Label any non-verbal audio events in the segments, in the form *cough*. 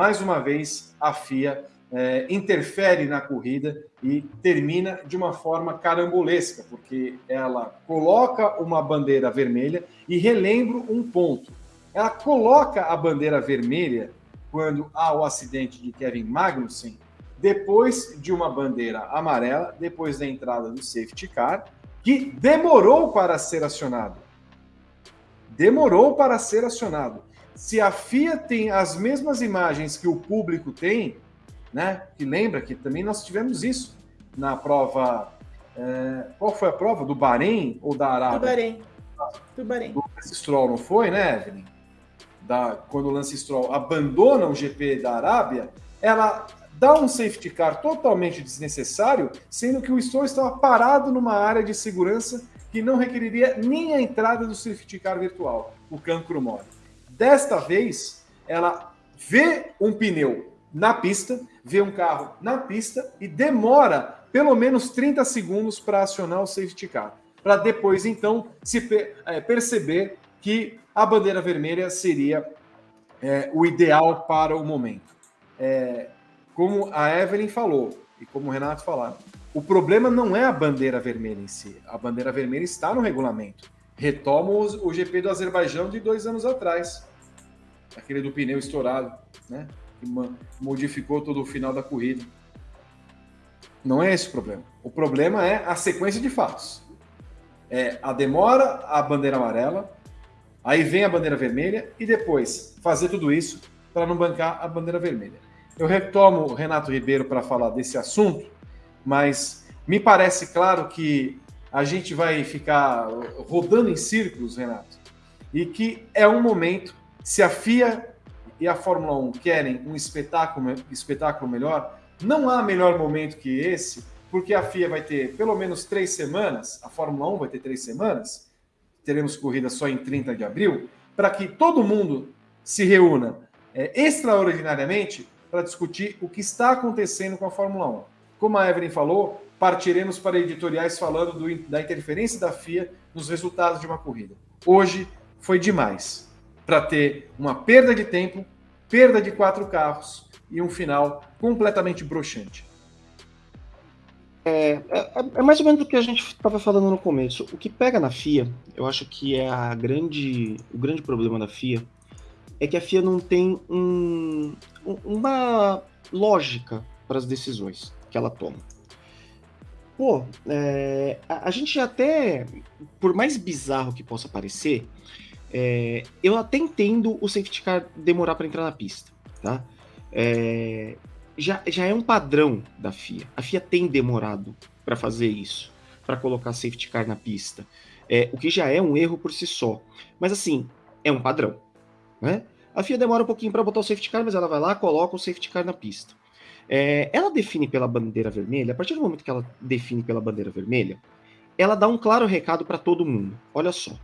mais uma vez a FIA é, interfere na corrida e termina de uma forma carambolesca, porque ela coloca uma bandeira vermelha e relembro um ponto. Ela coloca a bandeira vermelha quando há o acidente de Kevin Magnussen, depois de uma bandeira amarela, depois da entrada do safety car, que demorou para ser acionado. Demorou para ser acionado. Se a FIA tem as mesmas imagens que o público tem, né? Que lembra que também nós tivemos isso na prova. É, qual foi a prova? Do Bahrein ou da Arábia? Do Bahrein. Do Bahrein. Do Lance Stroll, não foi, né, Evelyn? Da, quando o Lance Stroll abandona o GP da Arábia, ela dá um safety car totalmente desnecessário, sendo que o Stroll estava parado numa área de segurança que não requeriria nem a entrada do safety car virtual, o Cancro Mori. Desta vez, ela vê um pneu na pista, vê um carro na pista e demora pelo menos 30 segundos para acionar o safety car, para depois então se é, perceber que a bandeira vermelha seria é, o ideal para o momento. É, como a Evelyn falou e como o Renato falaram, o problema não é a bandeira vermelha em si. A bandeira vermelha está no regulamento. Retoma o GP do Azerbaijão de dois anos atrás, aquele do pneu estourado, né? que modificou todo o final da corrida. Não é esse o problema. O problema é a sequência de fatos. É a demora, a bandeira amarela, aí vem a bandeira vermelha e depois fazer tudo isso para não bancar a bandeira vermelha. Eu retomo o Renato Ribeiro para falar desse assunto, mas me parece claro que a gente vai ficar rodando em círculos, Renato, e que é um momento, se a FIA e a Fórmula 1 querem um espetáculo, espetáculo melhor, não há melhor momento que esse, porque a FIA vai ter pelo menos três semanas, a Fórmula 1 vai ter três semanas, teremos corrida só em 30 de abril, para que todo mundo se reúna é, extraordinariamente para discutir o que está acontecendo com a Fórmula 1. Como a Evelyn falou, partiremos para editoriais falando do, da interferência da FIA nos resultados de uma corrida. Hoje foi demais para ter uma perda de tempo, perda de quatro carros e um final completamente broxante. É, é, é, mais ou menos o que a gente estava falando no começo. O que pega na FIA, eu acho que é a grande, o grande problema da FIA, é que a FIA não tem um, uma lógica para as decisões que ela toma. Pô, é, a, a, gente até, por mais bizarro que possa parecer, é, eu até entendo o safety car demorar para entrar na pista, tá? É, já, já é um padrão da FIA. A FIA tem demorado para fazer isso, para colocar safety car na pista, é, o que já é um erro por si só. Mas assim, é um padrão, né? A FIA demora um pouquinho para botar o safety car, mas ela vai lá, coloca o safety car na pista. É, ela define pela bandeira vermelha, a partir do momento que ela define pela bandeira vermelha, ela dá um claro recado para todo mundo. Olha só,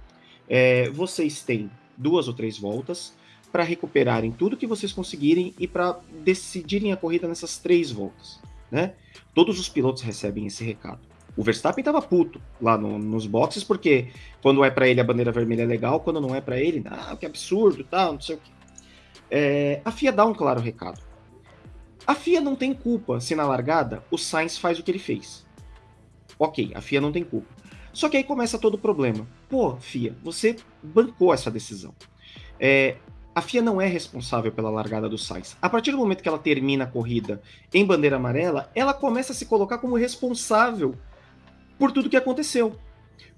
é, vocês têm duas ou três voltas para recuperarem tudo que vocês conseguirem e para decidirem a corrida nessas três voltas. Né? Todos os pilotos recebem esse recado. O Verstappen estava puto lá no, nos boxes, porque quando é para ele a bandeira vermelha é legal, quando não é para ele, ah, que absurdo, tal, não sei o que. É, a FIA dá um claro recado. A FIA não tem culpa se na largada o Sainz faz o que ele fez. Ok, a FIA não tem culpa. Só que aí começa todo o problema. Pô, FIA, você bancou essa decisão. É, a FIA não é responsável pela largada do Sainz. A partir do momento que ela termina a corrida em bandeira amarela, ela começa a se colocar como responsável por tudo que aconteceu.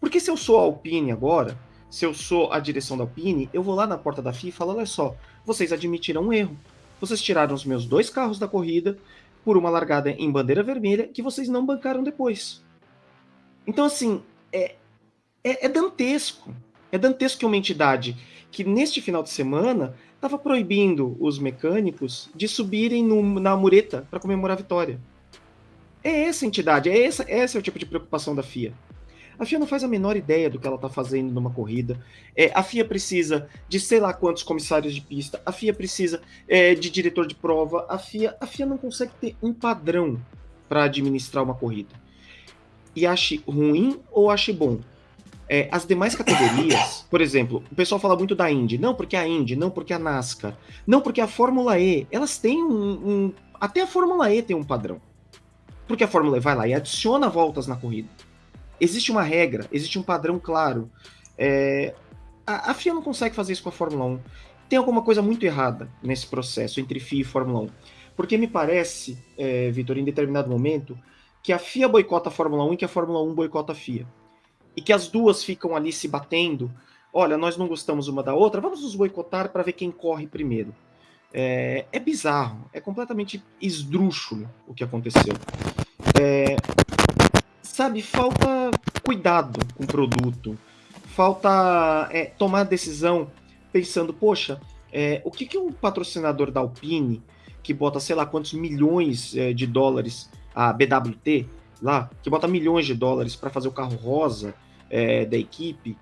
Porque se eu sou a Alpine agora, se eu sou a direção da Alpine, eu vou lá na porta da FIA e falo: olha só, vocês admitiram um erro. Vocês tiraram os meus dois carros da corrida por uma largada em bandeira vermelha que vocês não bancaram depois. Então, assim, é, é, é dantesco. É dantesco que uma entidade que neste final de semana estava proibindo os mecânicos de subirem no, na mureta para comemorar a vitória. É essa entidade, é essa, esse é o tipo de preocupação da FIA. A FIA não faz a menor ideia do que ela está fazendo numa corrida. É, a FIA precisa de sei lá quantos comissários de pista, a FIA precisa é, de diretor de prova, a FIA, a FIA não consegue ter um padrão para administrar uma corrida e ache ruim ou ache bom, é, as demais categorias, *coughs* por exemplo, o pessoal fala muito da Indy, não porque a Indy, não porque a NASCAR, não porque a Fórmula E, elas têm um, um até a Fórmula E tem um padrão. Porque a Fórmula E vai lá e adiciona voltas na corrida. Existe uma regra, existe um padrão claro. É, a, a FIA não consegue fazer isso com a Fórmula 1. Tem alguma coisa muito errada nesse processo entre FIA e Fórmula 1. Porque me parece, é, Vitor, em determinado momento, que a FIA boicota a Fórmula 1 e que a Fórmula 1 boicota a FIA. E que as duas ficam ali se batendo. Olha, nós não gostamos uma da outra, vamos nos boicotar para ver quem corre primeiro. É, é, bizarro, é completamente esdrúxulo o que aconteceu. É, sabe, falta cuidado com o produto, falta é, tomar decisão pensando, poxa, é, o que, que um patrocinador da Alpine, que bota sei lá quantos milhões é, de dólares, a BWT, lá, que bota milhões de dólares para fazer o carro rosa é, da equipe,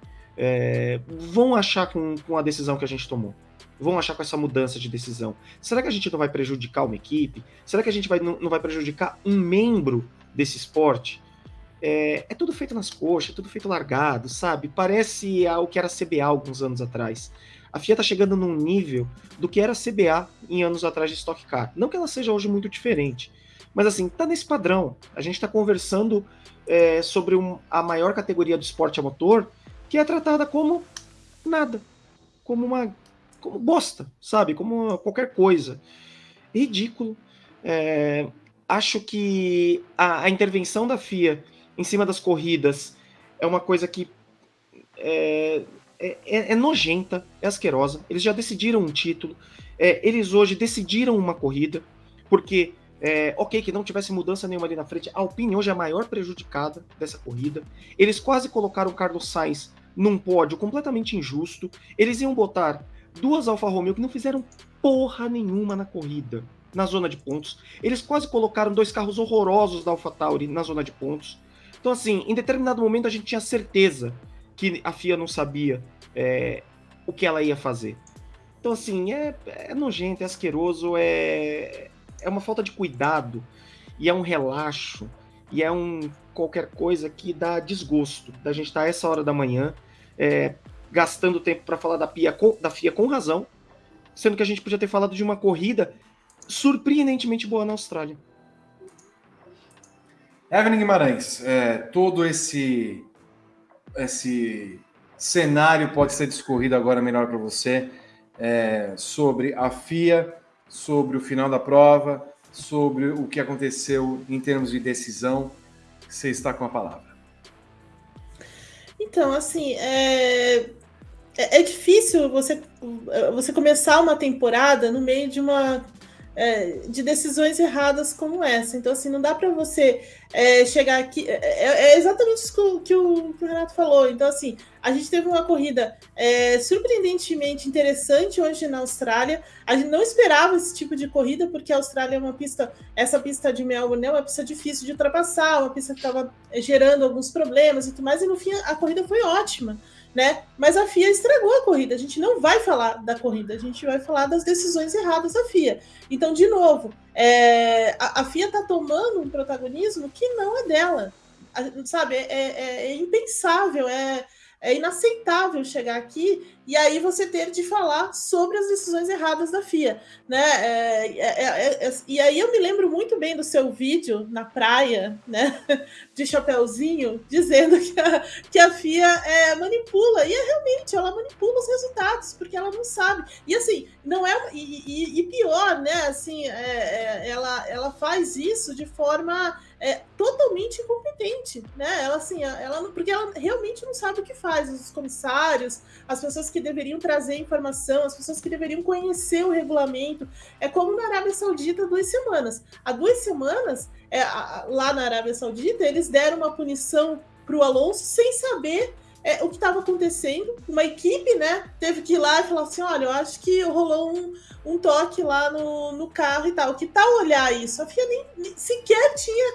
vão achar com, com a decisão que a gente tomou? vão achar com essa mudança de decisão? Será que a gente não vai prejudicar uma equipe? Será que a gente vai, não, não vai prejudicar um membro desse esporte? É, é, tudo feito nas coxas, é tudo feito largado, sabe? Parece o que era CBA alguns anos atrás. A FIA tá chegando num nível do que era CBA em anos atrás de Stock Car. Não que ela seja hoje muito diferente, mas assim, tá nesse padrão. A gente está conversando é, sobre um, a maior categoria do esporte a motor, que é tratada como nada, como uma como bosta, sabe? Como qualquer coisa. Ridículo. É, acho que a, a, intervenção da FIA em cima das corridas é uma coisa que é, é, é, é nojenta, é asquerosa. Eles já decidiram um título. É, eles hoje decidiram uma corrida, porque é, ok, que não tivesse mudança nenhuma ali na frente. A Alpine hoje é a maior prejudicada dessa corrida. Eles quase colocaram o Carlos Sainz num pódio completamente injusto. Eles iam botar duas Alfa Romeo que não fizeram porra nenhuma na corrida, na zona de pontos. Eles quase colocaram dois carros horrorosos da Alfa Tauri na zona de pontos. Então, assim, em determinado momento a gente tinha certeza que a FIA não sabia é, o que ela ia fazer. Então, assim, é, é nojento, é asqueroso, é, é uma falta de cuidado, e é um relaxo, e é um qualquer coisa que dá desgosto da gente estar tá essa hora da manhã é, gastando tempo para falar da, Pia com, da FIA com razão, sendo que a gente podia ter falado de uma corrida surpreendentemente boa na Austrália. Evelyn Guimarães, é, todo esse esse cenário pode ser discorrido agora melhor para você é, sobre a FIA, sobre o final da prova, sobre o que aconteceu em termos de decisão. Você está com a palavra. Então, assim, é, é, é difícil você, você começar uma temporada no meio de uma é, de decisões erradas como essa. Então, assim, não dá para você é, chegar aqui. É, é, é, exatamente isso que o, que o, Renato falou. Então, assim, a gente teve uma corrida é, surpreendentemente interessante hoje na Austrália. A gente não esperava esse tipo de corrida, porque a Austrália é uma pista, essa pista de Melbourne é uma pista difícil de ultrapassar, uma pista que estava gerando alguns problemas e tudo mais, e no fim a corrida foi ótima né? Mas a FIA estragou a corrida. A gente não vai falar da corrida, a gente vai falar das decisões erradas da FIA. Então, de novo, é, a, a, FIA está tomando um protagonismo que não é dela. A, sabe, é, é, é impensável, é, é inaceitável chegar aqui e aí você ter de falar sobre as decisões erradas da FIA, né? É, é, é, é, e aí eu me lembro muito bem do seu vídeo na praia, né? *laughs* De chapéuzinho, dizendo que a, que a FIA é, manipula, e é realmente, ela manipula os resultados, porque ela não sabe. E assim, não é. E, e, e pior, né? Assim, ela, ela faz isso de forma é totalmente incompetente, né? Ela assim, ela porque ela realmente não sabe o que faz. Os comissários, as pessoas que deveriam trazer informação, as pessoas que deveriam conhecer o regulamento. É como na Arábia Saudita duas semanas. Há duas semanas, é, lá na Arábia Saudita, eles deram uma punição para o Alonso sem saber é, o que estava acontecendo. Uma equipe, né, teve que ir lá e falar assim: olha, eu acho que rolou um, um toque lá no, no carro e tal. Que tal olhar isso? A FIA nem, nem sequer tinha,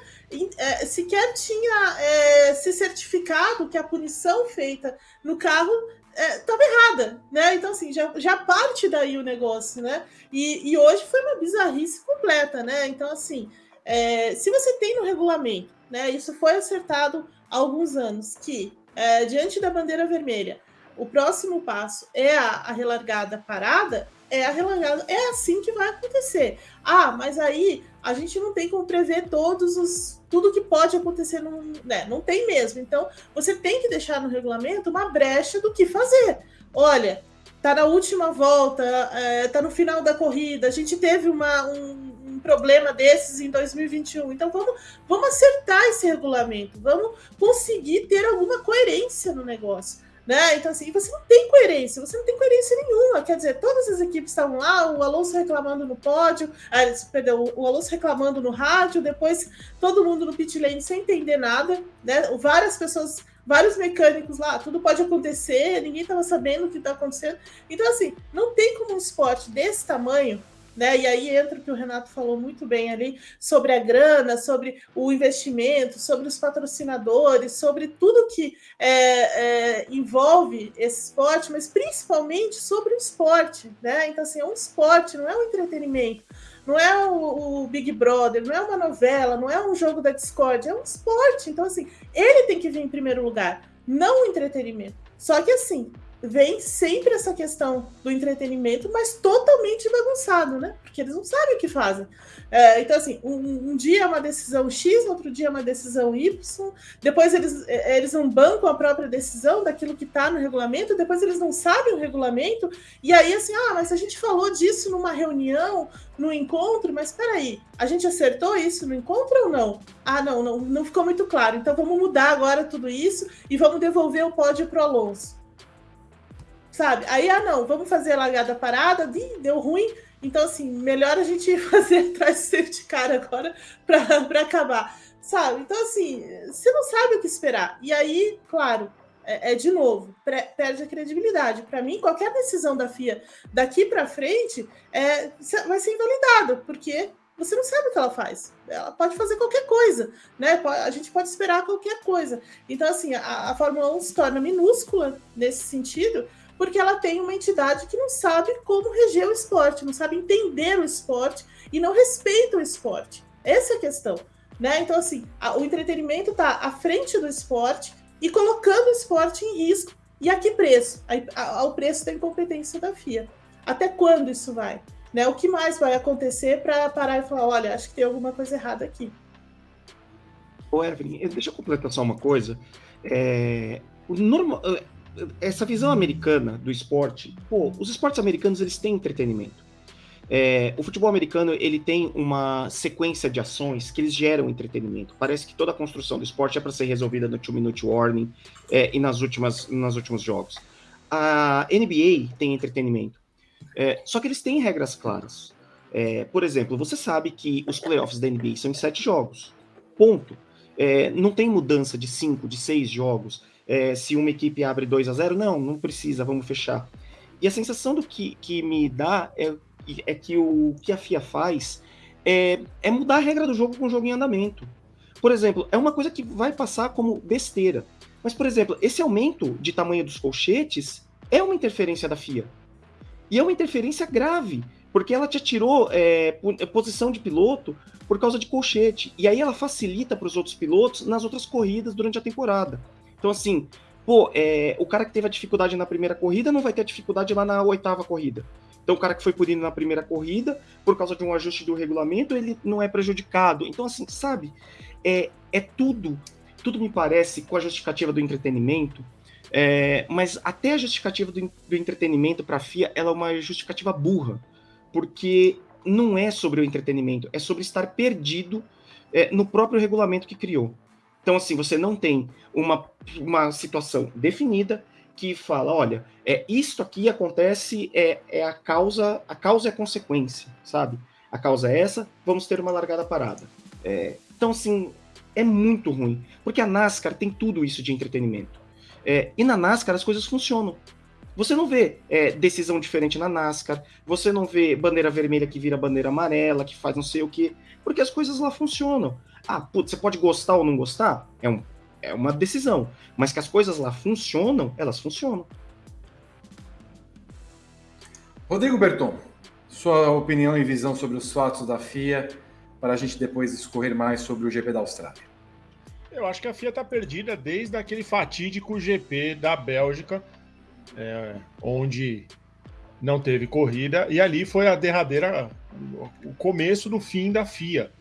é, sequer tinha é, se certificado que a punição feita no carro estava é, errada, né? Então, assim, já, já parte daí o negócio, né? E, e hoje foi uma bizarrice completa, né? Então, assim, é, se você tem no regulamento, né? Isso foi acertado há alguns anos, que é, diante da bandeira vermelha, o próximo passo é a, a relargada parada, é a relargada, é assim que vai acontecer. Ah, mas aí a gente não tem como prever todos os tudo que pode acontecer, no, né? Não tem mesmo. Então, você tem que deixar no regulamento uma brecha do que fazer. Olha, tá na última volta, é, tá no final da corrida, a gente teve uma, um, um, problema desses em 2021. Então vamos, vamos acertar esse regulamento, vamos conseguir ter alguma coerência no negócio. Né? Então, assim, você não tem coerência, você não tem coerência nenhuma. Quer dizer, todas as equipes estavam lá, o Alonso reclamando no pódio, ah, perdão, o Alonso reclamando no rádio, depois todo mundo no pit lane sem entender nada, né? Várias pessoas, vários mecânicos lá, tudo pode acontecer, ninguém estava sabendo o que está acontecendo. Então, assim, não tem como um esporte desse tamanho né? E aí entra o que o Renato falou muito bem ali sobre a grana, sobre o investimento, sobre os patrocinadores, sobre tudo que é, é, envolve esse esporte, mas principalmente sobre o esporte, né? Então, assim, é um esporte, não é um entretenimento, não é o, o Big Brother, não é uma novela, não é um jogo da Discord, é um esporte. Então, assim, ele tem que vir em primeiro lugar, não o entretenimento. Só que assim, vem sempre essa questão do entretenimento, mas totalmente bagunçado, né? Porque eles não sabem o que fazem. É, então, assim, um, um, dia é uma decisão X, outro dia é uma decisão Y, depois eles, é, eles não bancam a própria decisão daquilo que está no regulamento, depois eles não sabem o regulamento, e aí, assim, ah, mas a gente falou disso numa reunião, no encontro, mas peraí, a gente acertou isso no encontro ou não? Ah, não, não, não ficou muito claro, então vamos mudar agora tudo isso e vamos devolver o pódio para o Alonso sabe? Aí, ah, não, vamos fazer largada parada, deu ruim, então, assim, melhor a gente *laughs* fazer atrás do safety car agora *laughs* para acabar, sabe? Então, assim, você não sabe o que esperar. E aí, claro, é, é de novo, perde a credibilidade. Para mim, qualquer decisão da FIA daqui para frente é, vai ser invalidada, porque você não sabe o que ela faz. Ela pode fazer qualquer coisa, né? A gente pode esperar qualquer coisa. Então, assim, a, a Fórmula 1 se torna minúscula nesse sentido, porque ela tem uma entidade que não sabe como reger o esporte, não sabe entender o esporte e não respeita o esporte. Essa é a questão. Né? Então, assim, a, o entretenimento está à frente do esporte e colocando o esporte em risco. E a que preço? ao preço da incompetência da FIA. Até quando isso vai? Né? O que mais vai acontecer para parar e falar: olha, acho que tem alguma coisa errada aqui? Ô, Evelyn, deixa eu completar só uma coisa. É, normal, essa visão americana do esporte, pô, os esportes americanos eles têm entretenimento. É, o futebol americano ele tem uma sequência de ações que eles geram entretenimento. Parece que toda a construção do esporte é para ser resolvida no two minute warning é, e nas últimas nos últimos jogos. A NBA tem entretenimento, é, só que eles têm regras claras. É, por exemplo, você sabe que os playoffs da NBA são em sete jogos, ponto. É, não tem mudança de cinco, de seis jogos é, se uma equipe abre 2 a 0 não, não precisa, vamos fechar. E a sensação do que, que me dá é, é que o que a FIA faz é, é mudar a regra do jogo com o jogo em andamento. Por exemplo, é uma coisa que vai passar como besteira. Mas, por exemplo, esse aumento de tamanho dos colchetes é uma interferência da FIA. E é uma interferência grave, porque ela te atirou é, é posição de piloto por causa de colchete. E aí ela facilita para os outros pilotos nas outras corridas durante a temporada. Então, assim, pô, é, o cara que teve a dificuldade na primeira corrida não vai ter a dificuldade lá na oitava corrida. Então, o cara que foi punido na primeira corrida, por causa de um ajuste do regulamento, ele não é prejudicado. Então, assim, sabe, é, é tudo, tudo me parece com a justificativa do entretenimento, é, mas até a justificativa do, do entretenimento para a FIA, ela é uma justificativa burra, porque não é sobre o entretenimento, é sobre estar perdido é, no próprio regulamento que criou. Então, assim, você não tem uma, uma situação definida que fala, olha, é isto aqui acontece, é, é a causa, a causa é a consequência, sabe? A causa é essa, vamos ter uma largada parada. É, então, assim, é muito ruim, porque a NASCAR tem tudo isso de entretenimento. É, e na NASCAR as coisas funcionam. Você não vê é, decisão diferente na NASCAR, você não vê bandeira vermelha que vira bandeira amarela, que faz não sei o quê, porque as coisas lá funcionam. Ah, putz, você pode gostar ou não gostar? É, um, é uma decisão. Mas que as coisas lá funcionam, elas funcionam. Rodrigo Berton, sua opinião e visão sobre os fatos da FIA, para a gente depois discorrer mais sobre o GP da Austrália. Eu acho que a FIA está perdida desde aquele fatídico GP da Bélgica, é, onde não teve corrida, e ali foi a derradeira, o começo do fim da FIA.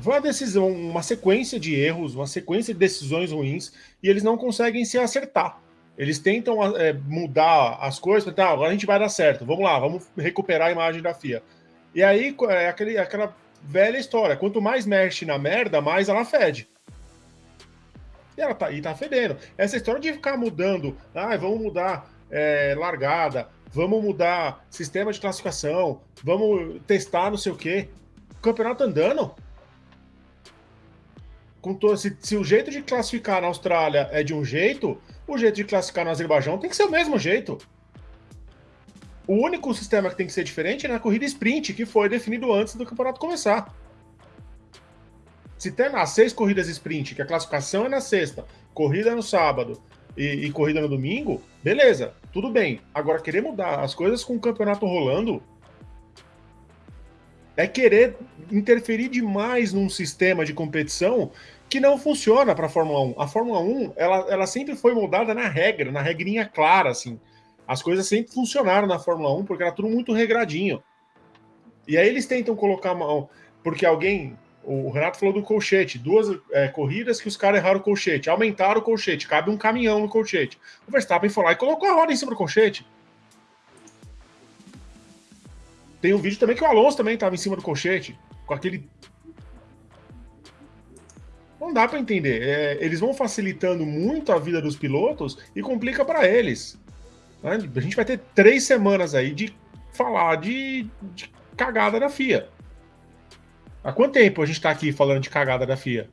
Foi uma decisão, uma sequência de erros, uma sequência de decisões ruins, e eles não conseguem se acertar. Eles tentam é, mudar as coisas, tá, agora a gente vai dar certo, vamos lá, vamos recuperar a imagem da FIA. E aí é aquele, aquela velha história: quanto mais mexe na merda, mais ela fede. E ela tá, e tá fedendo. Essa história de ficar mudando, ah, vamos mudar é, largada, vamos mudar sistema de classificação, vamos testar não sei o quê. O campeonato andando. Com se, se o jeito de classificar na Austrália é de um jeito, o jeito de classificar no Azerbaijão tem que ser o mesmo jeito. O único sistema que tem que ser diferente é na corrida sprint, que foi definido antes do campeonato começar. Se tem as seis corridas sprint, que a classificação é na sexta, corrida no sábado e, e, corrida no domingo, beleza, tudo bem. Agora, querer mudar as coisas com o campeonato rolando é querer interferir demais num sistema de competição que não funciona para a Fórmula 1. A Fórmula 1, ela, ela sempre foi moldada na regra, na regrinha clara, assim. As coisas sempre funcionaram na Fórmula 1 porque era tudo muito regradinho. E aí eles tentam colocar mão, porque alguém o Renato falou do colchete, duas é, corridas que os caras erraram o colchete, aumentaram o colchete, cabe um caminhão no colchete. O Verstappen foi lá e colocou a roda em cima do colchete. Tem um vídeo também que o Alonso também estava em cima do colchete, com aquele. Não dá para entender. É, eles vão facilitando muito a vida dos pilotos e complica para eles. A gente vai ter três semanas aí de falar de, de cagada da FIA. Há quanto tempo a gente está aqui falando de cagada da FIA?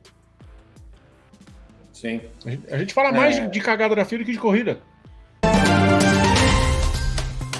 Sim. A gente, a gente fala mais é... de, de, cagada da FIA do que de corrida.